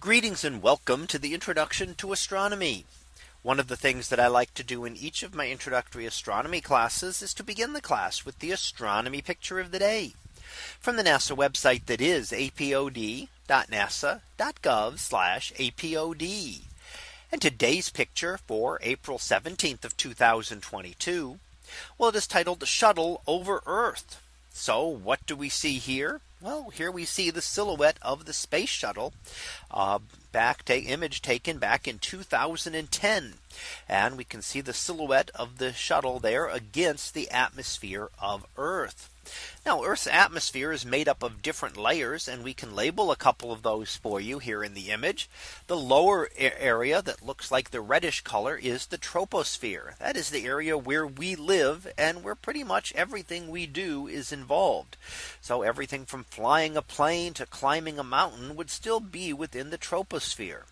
Greetings and welcome to the introduction to astronomy. One of the things that I like to do in each of my introductory astronomy classes is to begin the class with the astronomy picture of the day from the NASA website that is apod.nasa.gov apod. And today's picture for April 17th of 2022. Well, it is titled the Shuttle over Earth. So what do we see here? Well, here we see the silhouette of the space shuttle uh, back image taken back in 2010. And we can see the silhouette of the shuttle there against the atmosphere of Earth. Now Earth's atmosphere is made up of different layers and we can label a couple of those for you here in the image. The lower area that looks like the reddish color is the troposphere. That is the area where we live and where pretty much everything we do is involved. So everything from flying a plane to climbing a mountain would still be within the troposphere.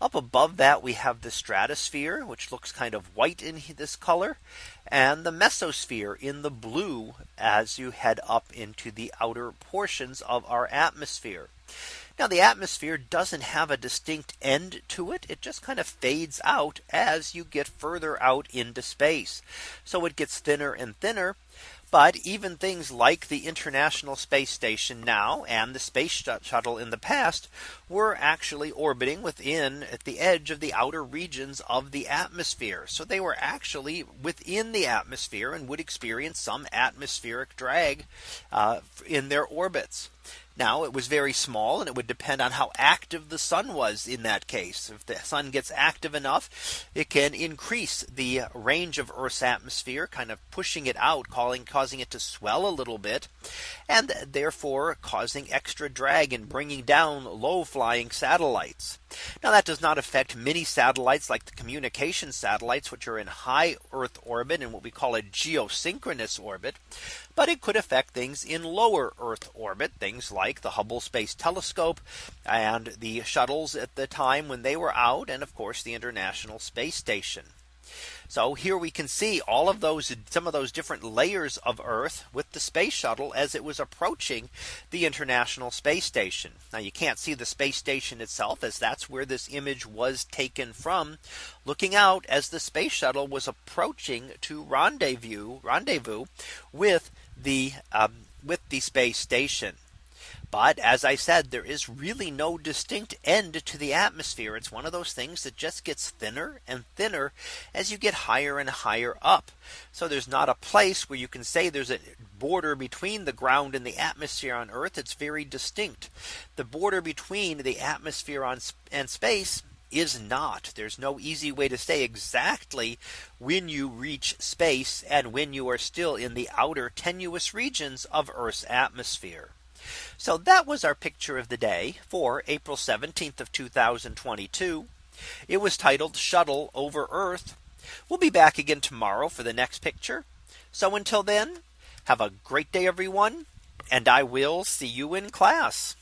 Up above that we have the stratosphere, which looks kind of white in this color, and the mesosphere in the blue as you head up into the outer portions of our atmosphere. Now the atmosphere doesn't have a distinct end to it. It just kind of fades out as you get further out into space. So it gets thinner and thinner but even things like the International Space Station now and the Space Shuttle in the past were actually orbiting within at the edge of the outer regions of the atmosphere. So they were actually within the atmosphere and would experience some atmospheric drag uh, in their orbits. Now it was very small and it would depend on how active the sun was in that case. If the sun gets active enough, it can increase the range of Earth's atmosphere, kind of pushing it out, calling, causing it to swell a little bit, and therefore causing extra drag and bringing down low flying satellites. Now that does not affect many satellites like the communication satellites, which are in high Earth orbit and what we call a geosynchronous orbit. But it could affect things in lower Earth orbit, things like the Hubble Space Telescope and the shuttles at the time when they were out, and of course the International Space Station. So here we can see all of those some of those different layers of Earth with the space shuttle as it was approaching the International Space Station. Now you can't see the space station itself as that's where this image was taken from looking out as the space shuttle was approaching to rendezvous rendezvous with the um, with the space station. But as I said, there is really no distinct end to the atmosphere. It's one of those things that just gets thinner and thinner as you get higher and higher up. So there's not a place where you can say there's a border between the ground and the atmosphere on Earth. It's very distinct. The border between the atmosphere on and space is not. There's no easy way to say exactly when you reach space and when you are still in the outer tenuous regions of Earth's atmosphere. So that was our picture of the day for April 17th of 2022. It was titled shuttle over Earth. We'll be back again tomorrow for the next picture. So until then, have a great day, everyone. And I will see you in class.